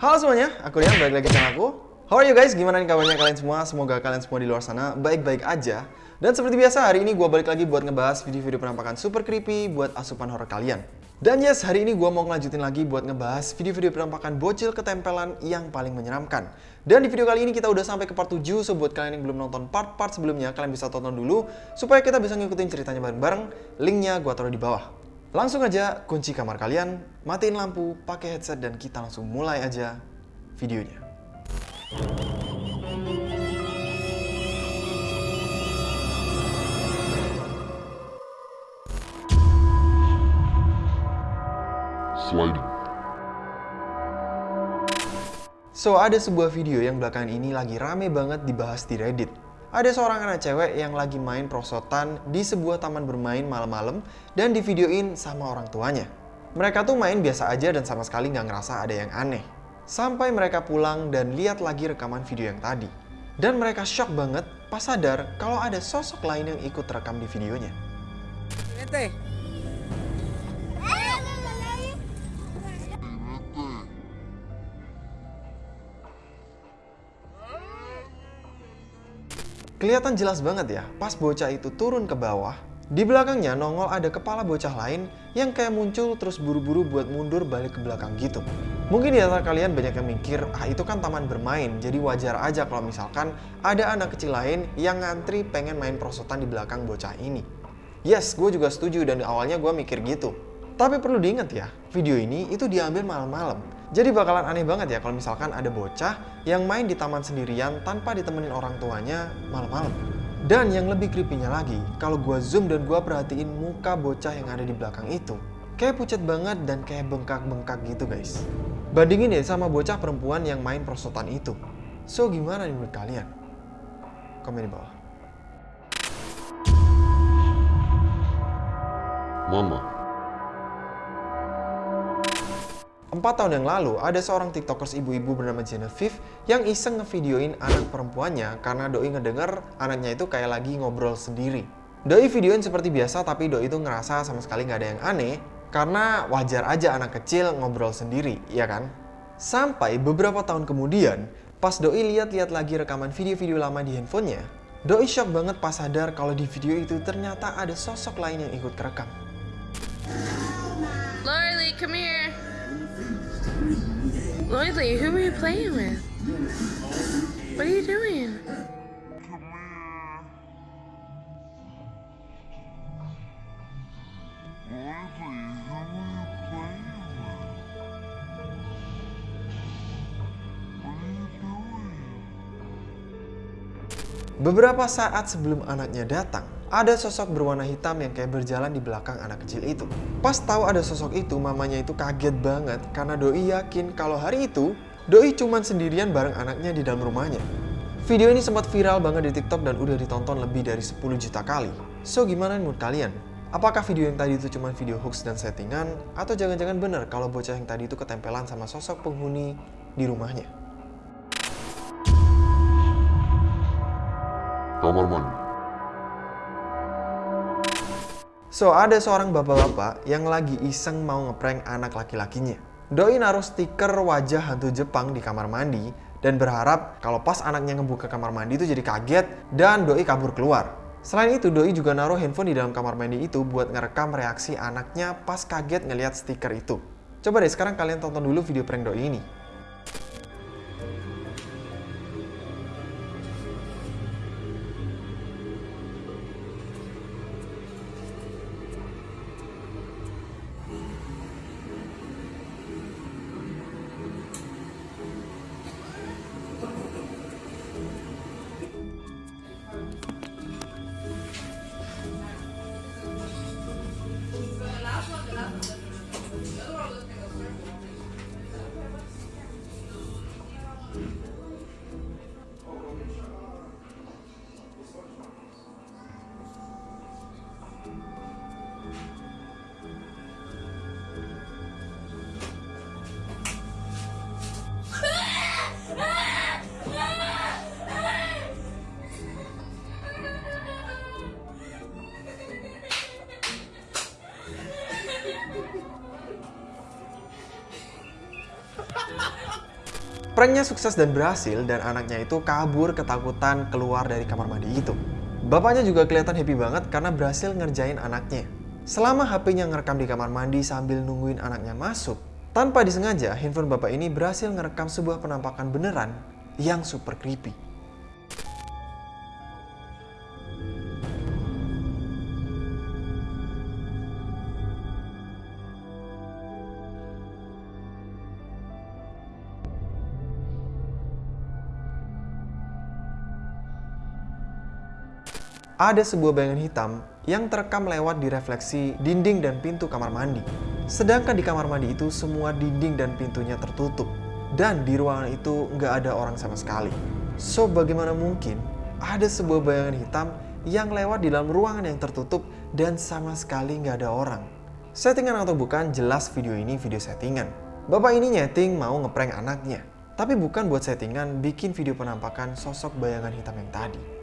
Halo semuanya, aku Rian, balik lagi channel aku. How are you guys? Gimana nih kabarnya kalian semua? Semoga kalian semua di luar sana baik-baik aja. Dan seperti biasa, hari ini gue balik lagi buat ngebahas video-video penampakan super creepy buat asupan horror kalian. Dan yes, hari ini gue mau ngelanjutin lagi buat ngebahas video-video penampakan bocil ketempelan yang paling menyeramkan. Dan di video kali ini kita udah sampai ke part 7, so buat kalian yang belum nonton part-part sebelumnya, kalian bisa tonton dulu, supaya kita bisa ngikutin ceritanya bareng-bareng, linknya gue taruh di bawah. Langsung aja kunci kamar kalian, matiin lampu, pakai headset, dan kita langsung mulai aja videonya. sliding. So, ada sebuah video yang belakangan ini lagi rame banget dibahas di Reddit. Ada seorang anak cewek yang lagi main prosotan di sebuah taman bermain malam-malam dan divideoin sama orang tuanya. Mereka tuh main biasa aja dan sama sekali nggak ngerasa ada yang aneh. Sampai mereka pulang dan lihat lagi rekaman video yang tadi. Dan mereka shock banget pas sadar kalau ada sosok lain yang ikut rekam di videonya. Vete. Kelihatan jelas banget ya, pas bocah itu turun ke bawah, di belakangnya nongol ada kepala bocah lain yang kayak muncul terus buru-buru buat mundur balik ke belakang gitu. Mungkin di antara kalian banyak yang mikir, ah itu kan taman bermain, jadi wajar aja kalau misalkan ada anak kecil lain yang ngantri pengen main prosotan di belakang bocah ini. Yes, gue juga setuju dan awalnya gue mikir gitu. Tapi perlu diingat ya, video ini itu diambil malam-malam. Jadi bakalan aneh banget ya kalau misalkan ada bocah yang main di taman sendirian tanpa ditemenin orang tuanya malam-malam. Dan yang lebih creepy-nya lagi, kalau gua zoom dan gua perhatiin muka bocah yang ada di belakang itu, kayak pucat banget dan kayak bengkak-bengkak gitu guys. Bandingin deh sama bocah perempuan yang main prosotan itu. So gimana nih menurut kalian? Komen di bawah. Mama. Empat tahun yang lalu, ada seorang tiktokers ibu-ibu bernama Genevieve yang iseng ngevideoin anak perempuannya karena Doi ngedenger anaknya itu kayak lagi ngobrol sendiri. Doi videoin seperti biasa tapi Doi itu ngerasa sama sekali nggak ada yang aneh karena wajar aja anak kecil ngobrol sendiri, ya kan? Sampai beberapa tahun kemudian, pas Doi lihat-lihat lagi rekaman video-video lama di handphonenya, Doi shock banget pas sadar kalau di video itu ternyata ada sosok lain yang ikut kerekam. Lorelei, come here. Lorelei, who are you playing with? What are you doing? Beberapa saat sebelum anaknya datang, ada sosok berwarna hitam yang kayak berjalan di belakang anak kecil itu. Pas tahu ada sosok itu, mamanya itu kaget banget karena Doi yakin kalau hari itu Doi cuman sendirian bareng anaknya di dalam rumahnya. Video ini sempat viral banget di TikTok dan udah ditonton lebih dari 10 juta kali. So gimana menurut kalian? Apakah video yang tadi itu cuma video hoax dan settingan? Atau jangan-jangan bener kalau bocah yang tadi itu ketempelan sama sosok penghuni di rumahnya? Kamar mandi. So, ada seorang bapak-bapak yang lagi iseng mau ngeprank anak laki-lakinya. Doi naruh stiker wajah hantu Jepang di kamar mandi dan berharap kalau pas anaknya ngebuka kamar mandi itu jadi kaget dan Doi kabur keluar. Selain itu, Doi juga naruh handphone di dalam kamar mandi itu buat ngerekam reaksi anaknya pas kaget ngeliat stiker itu. Coba deh sekarang kalian tonton dulu video prank Doi ini. Pranknya sukses dan berhasil dan anaknya itu kabur ketakutan keluar dari kamar mandi itu. Bapaknya juga kelihatan happy banget karena berhasil ngerjain anaknya. Selama HP-nya ngerekam di kamar mandi sambil nungguin anaknya masuk, tanpa disengaja handphone bapak ini berhasil ngerekam sebuah penampakan beneran yang super creepy. ada sebuah bayangan hitam yang terekam lewat di refleksi dinding dan pintu kamar mandi. Sedangkan di kamar mandi itu semua dinding dan pintunya tertutup. Dan di ruangan itu nggak ada orang sama sekali. So bagaimana mungkin ada sebuah bayangan hitam yang lewat di dalam ruangan yang tertutup dan sama sekali nggak ada orang. Settingan atau bukan, jelas video ini video settingan. Bapak ini nyeting mau ngeprank anaknya. Tapi bukan buat settingan bikin video penampakan sosok bayangan hitam yang tadi.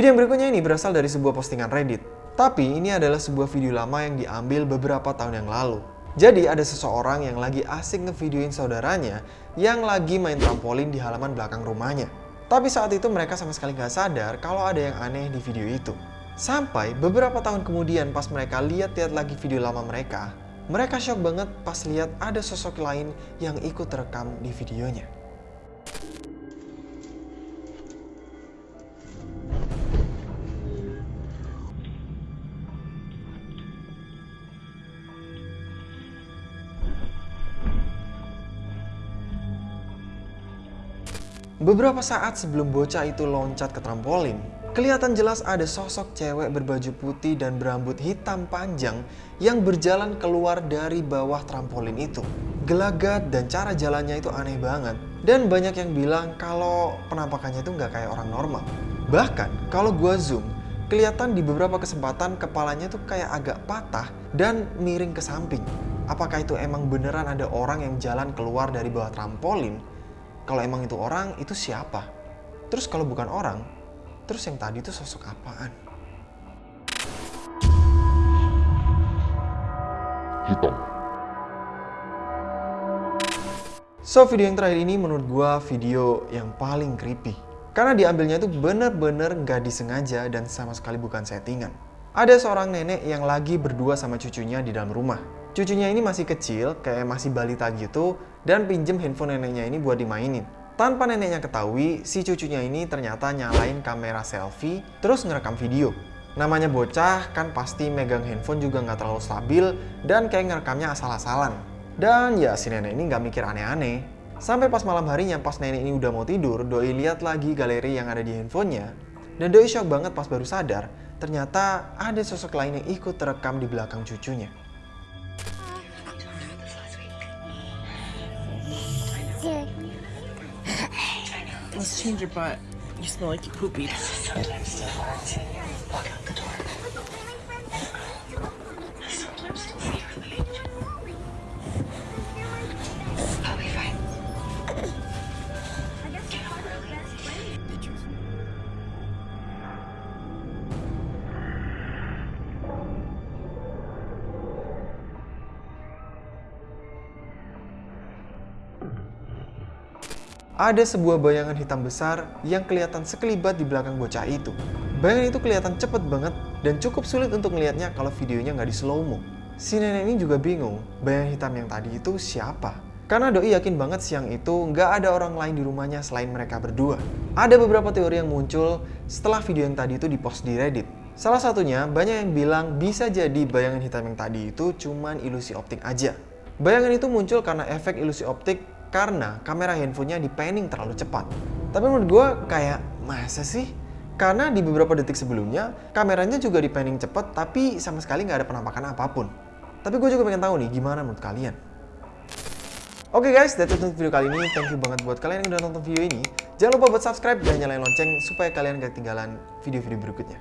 Video yang berikutnya ini berasal dari sebuah postingan Reddit. Tapi ini adalah sebuah video lama yang diambil beberapa tahun yang lalu. Jadi ada seseorang yang lagi asik ngevideoin saudaranya yang lagi main trampolin di halaman belakang rumahnya. Tapi saat itu mereka sama sekali nggak sadar kalau ada yang aneh di video itu. Sampai beberapa tahun kemudian pas mereka lihat-lihat lagi video lama mereka, mereka shock banget pas lihat ada sosok lain yang ikut terekam di videonya. Beberapa saat sebelum bocah itu loncat ke trampolin, kelihatan jelas ada sosok cewek berbaju putih dan berambut hitam panjang yang berjalan keluar dari bawah trampolin itu. Gelagat dan cara jalannya itu aneh banget. Dan banyak yang bilang kalau penampakannya itu nggak kayak orang normal. Bahkan kalau gua zoom, kelihatan di beberapa kesempatan kepalanya tuh kayak agak patah dan miring ke samping. Apakah itu emang beneran ada orang yang jalan keluar dari bawah trampolin kalau emang itu orang, itu siapa? Terus kalau bukan orang, terus yang tadi itu sosok apaan? Hitam. So, video yang terakhir ini menurut gua video yang paling creepy. Karena diambilnya itu bener-bener nggak disengaja dan sama sekali bukan settingan. Ada seorang nenek yang lagi berdua sama cucunya di dalam rumah. Cucunya ini masih kecil, kayak masih balita gitu, dan pinjem handphone neneknya ini buat dimainin. Tanpa neneknya ketahui, si cucunya ini ternyata nyalain kamera selfie, terus ngerekam video. Namanya bocah, kan pasti megang handphone juga nggak terlalu stabil, dan kayak ngerekamnya asal-asalan. Dan ya si nenek ini nggak mikir aneh-aneh. Sampai pas malam harinya, pas nenek ini udah mau tidur, Doi lihat lagi galeri yang ada di handphonenya. Dan Doi shock banget pas baru sadar, ternyata ada sosok lain yang ikut terekam di belakang cucunya. Let's change your butt. You smell like you poopy. Sometimes hard to walk out the door. Sometimes late. I'll be fine. Thank you. Ada sebuah bayangan hitam besar yang kelihatan sekelibat di belakang bocah itu. Bayangan itu kelihatan cepet banget dan cukup sulit untuk melihatnya kalau videonya nggak di slow mo. Si nenek ini juga bingung, bayangan hitam yang tadi itu siapa? Karena Doi yakin banget siang itu nggak ada orang lain di rumahnya selain mereka berdua. Ada beberapa teori yang muncul setelah video yang tadi itu dipost di Reddit. Salah satunya, banyak yang bilang bisa jadi bayangan hitam yang tadi itu cuman ilusi optik aja. Bayangan itu muncul karena efek ilusi optik karena kamera handphonenya di panning terlalu cepat. Tapi menurut gue kayak masa sih? Karena di beberapa detik sebelumnya kameranya juga di panning cepat tapi sama sekali nggak ada penampakan apa pun. Tapi gue juga pengen tahu nih gimana menurut kalian. Oke okay guys, that's it untuk video kali ini. Thank you banget buat kalian yang udah nonton video ini. Jangan lupa buat subscribe dan nyalain lonceng supaya kalian gak ketinggalan video-video berikutnya.